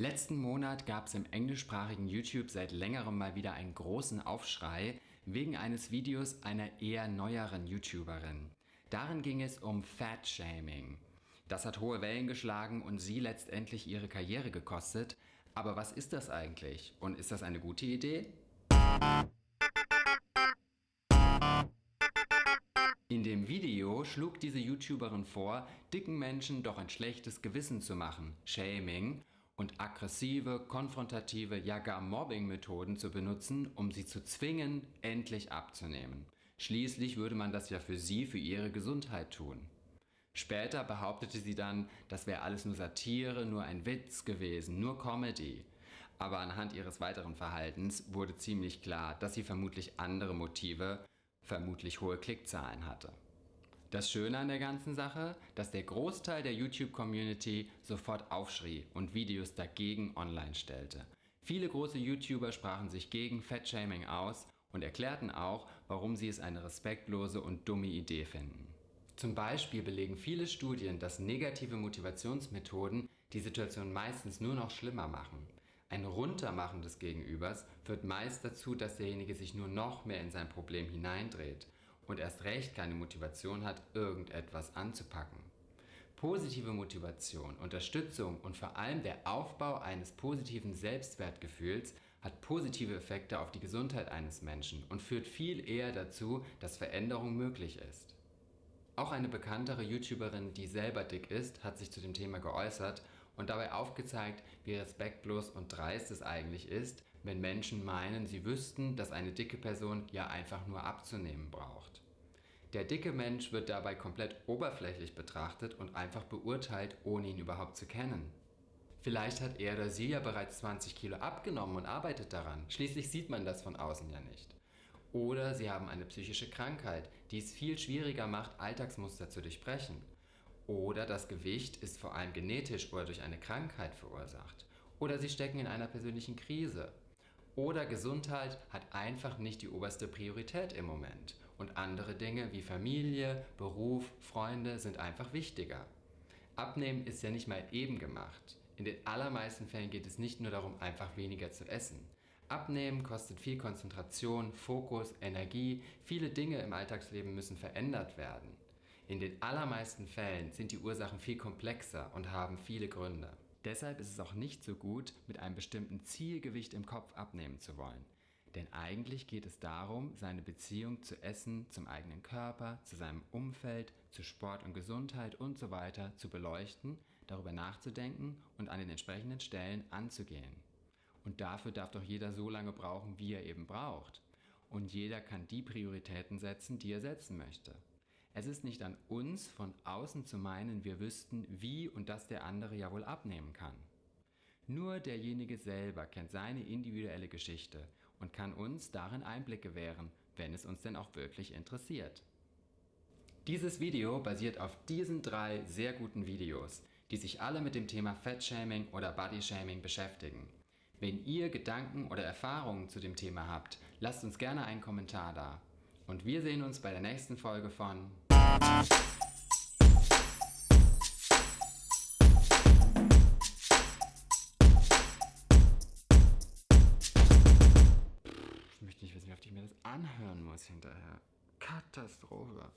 Letzten Monat gab es im englischsprachigen YouTube seit längerem mal wieder einen großen Aufschrei wegen eines Videos einer eher neueren YouTuberin. Darin ging es um Fat-Shaming. Das hat hohe Wellen geschlagen und sie letztendlich ihre Karriere gekostet. Aber was ist das eigentlich? Und ist das eine gute Idee? In dem Video schlug diese YouTuberin vor, dicken Menschen doch ein schlechtes Gewissen zu machen, Shaming, und aggressive, konfrontative, ja gar Mobbing-Methoden zu benutzen, um sie zu zwingen, endlich abzunehmen. Schließlich würde man das ja für sie, für ihre Gesundheit tun. Später behauptete sie dann, das wäre alles nur Satire, nur ein Witz gewesen, nur Comedy. Aber anhand ihres weiteren Verhaltens wurde ziemlich klar, dass sie vermutlich andere Motive, vermutlich hohe Klickzahlen hatte. Das Schöne an der ganzen Sache, dass der Großteil der YouTube-Community sofort aufschrie und Videos dagegen online stellte. Viele große YouTuber sprachen sich gegen Fettshaming aus und erklärten auch, warum sie es eine respektlose und dumme Idee finden. Zum Beispiel belegen viele Studien, dass negative Motivationsmethoden die Situation meistens nur noch schlimmer machen. Ein Runtermachen des Gegenübers führt meist dazu, dass derjenige sich nur noch mehr in sein Problem hineindreht und erst recht keine Motivation hat, irgendetwas anzupacken. Positive Motivation, Unterstützung und vor allem der Aufbau eines positiven Selbstwertgefühls hat positive Effekte auf die Gesundheit eines Menschen und führt viel eher dazu, dass Veränderung möglich ist. Auch eine bekanntere YouTuberin, die selber dick ist, hat sich zu dem Thema geäußert und dabei aufgezeigt, wie respektlos und dreist es eigentlich ist, wenn Menschen meinen, sie wüssten, dass eine dicke Person ja einfach nur abzunehmen braucht. Der dicke Mensch wird dabei komplett oberflächlich betrachtet und einfach beurteilt, ohne ihn überhaupt zu kennen. Vielleicht hat er oder sie ja bereits 20 Kilo abgenommen und arbeitet daran. Schließlich sieht man das von außen ja nicht. Oder sie haben eine psychische Krankheit, die es viel schwieriger macht, Alltagsmuster zu durchbrechen. Oder das Gewicht ist vor allem genetisch oder durch eine Krankheit verursacht. Oder sie stecken in einer persönlichen Krise. Oder Gesundheit hat einfach nicht die oberste Priorität im Moment und andere Dinge wie Familie, Beruf, Freunde sind einfach wichtiger. Abnehmen ist ja nicht mal eben gemacht. In den allermeisten Fällen geht es nicht nur darum, einfach weniger zu essen. Abnehmen kostet viel Konzentration, Fokus, Energie, viele Dinge im Alltagsleben müssen verändert werden. In den allermeisten Fällen sind die Ursachen viel komplexer und haben viele Gründe. Deshalb ist es auch nicht so gut, mit einem bestimmten Zielgewicht im Kopf abnehmen zu wollen. Denn eigentlich geht es darum, seine Beziehung zu Essen, zum eigenen Körper, zu seinem Umfeld, zu Sport und Gesundheit und so weiter zu beleuchten, darüber nachzudenken und an den entsprechenden Stellen anzugehen. Und dafür darf doch jeder so lange brauchen, wie er eben braucht. Und jeder kann die Prioritäten setzen, die er setzen möchte. Es ist nicht an uns, von außen zu meinen, wir wüssten, wie und dass der andere ja wohl abnehmen kann. Nur derjenige selber kennt seine individuelle Geschichte und kann uns darin Einblick gewähren, wenn es uns denn auch wirklich interessiert. Dieses Video basiert auf diesen drei sehr guten Videos, die sich alle mit dem Thema Fettshaming oder Bodyshaming beschäftigen. Wenn ihr Gedanken oder Erfahrungen zu dem Thema habt, lasst uns gerne einen Kommentar da. Und wir sehen uns bei der nächsten Folge von Ich möchte nicht wissen, wie oft ich mir das anhören muss hinterher. Katastrophe.